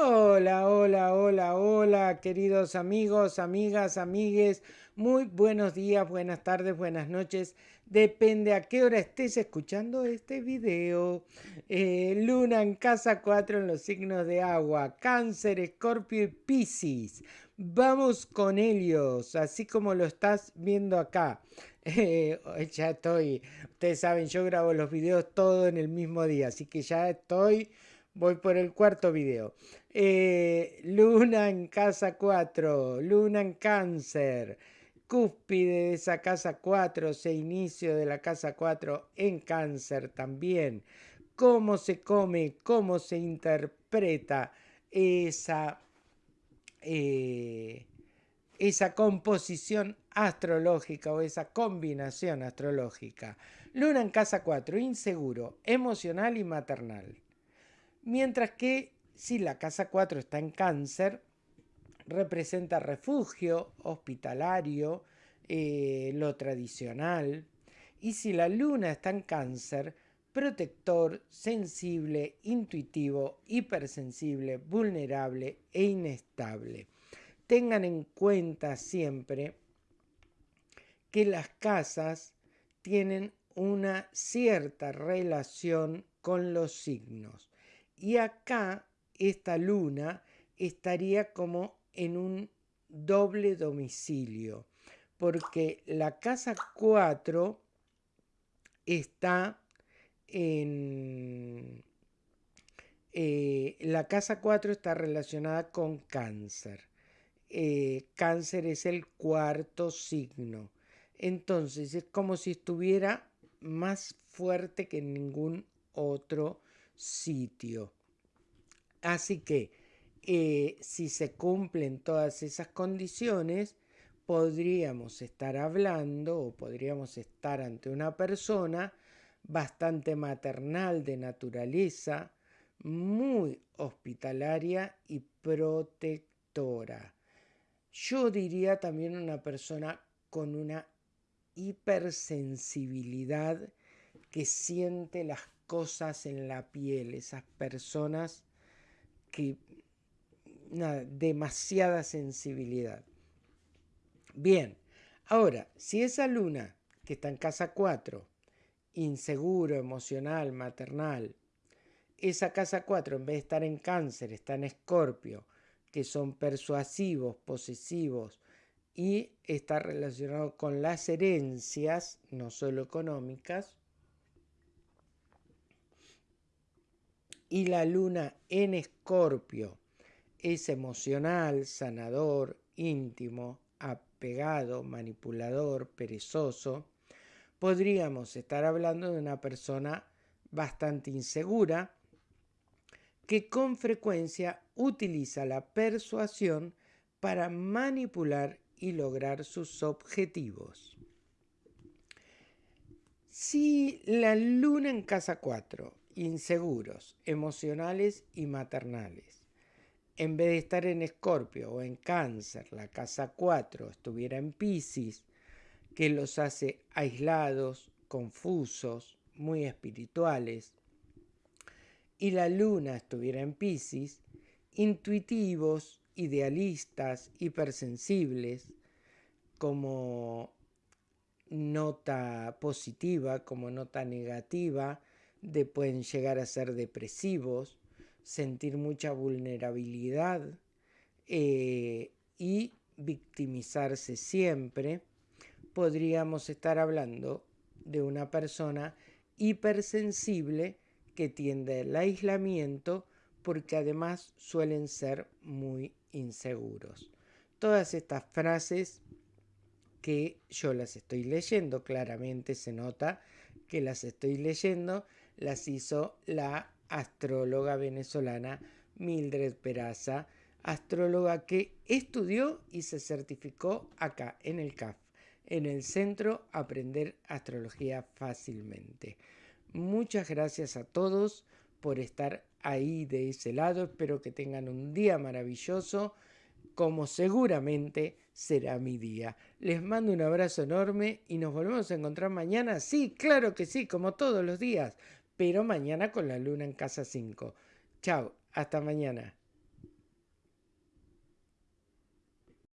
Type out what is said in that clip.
Hola, hola, hola, hola, queridos amigos, amigas, amigues. Muy buenos días, buenas tardes, buenas noches. Depende a qué hora estés escuchando este video. Eh, luna en casa 4 en los signos de agua. Cáncer, Escorpio y Piscis. Vamos con ellos, así como lo estás viendo acá. Eh, ya estoy, ustedes saben, yo grabo los videos todo en el mismo día, así que ya estoy Voy por el cuarto video. Eh, luna en casa 4, luna en cáncer, cúspide de esa casa 4, se inicio de la casa 4 en cáncer también. Cómo se come, cómo se interpreta esa, eh, esa composición astrológica o esa combinación astrológica. Luna en casa 4, inseguro, emocional y maternal. Mientras que si la casa 4 está en cáncer, representa refugio hospitalario, eh, lo tradicional. Y si la luna está en cáncer, protector, sensible, intuitivo, hipersensible, vulnerable e inestable. Tengan en cuenta siempre que las casas tienen una cierta relación con los signos. Y acá esta luna estaría como en un doble domicilio, porque la casa 4 está en... Eh, la casa 4 está relacionada con cáncer. Eh, cáncer es el cuarto signo. Entonces es como si estuviera más fuerte que ningún otro sitio. Así que eh, si se cumplen todas esas condiciones, podríamos estar hablando o podríamos estar ante una persona bastante maternal de naturaleza, muy hospitalaria y protectora. Yo diría también una persona con una hipersensibilidad que siente las cosas en la piel, esas personas que... Nada, demasiada sensibilidad. Bien, ahora, si esa luna que está en casa 4, inseguro, emocional, maternal, esa casa 4 en vez de estar en cáncer, está en escorpio, que son persuasivos, posesivos, y está relacionado con las herencias, no solo económicas, y la luna en escorpio es emocional, sanador, íntimo, apegado, manipulador, perezoso, podríamos estar hablando de una persona bastante insegura que con frecuencia utiliza la persuasión para manipular y lograr sus objetivos. Si la luna en casa 4 inseguros, emocionales y maternales. En vez de estar en Escorpio o en Cáncer, la casa 4 estuviera en Pisces, que los hace aislados, confusos, muy espirituales, y la luna estuviera en Pisces, intuitivos, idealistas, hipersensibles, como nota positiva, como nota negativa, de pueden llegar a ser depresivos, sentir mucha vulnerabilidad eh, y victimizarse siempre, podríamos estar hablando de una persona hipersensible que tiende al aislamiento porque además suelen ser muy inseguros. Todas estas frases que yo las estoy leyendo, claramente se nota que las estoy leyendo, las hizo la astróloga venezolana Mildred Peraza, astróloga que estudió y se certificó acá en el CAF, en el Centro Aprender Astrología Fácilmente. Muchas gracias a todos por estar ahí de ese lado. Espero que tengan un día maravilloso, como seguramente será mi día. Les mando un abrazo enorme y nos volvemos a encontrar mañana. Sí, claro que sí, como todos los días pero mañana con la luna en casa 5. Chao, hasta mañana.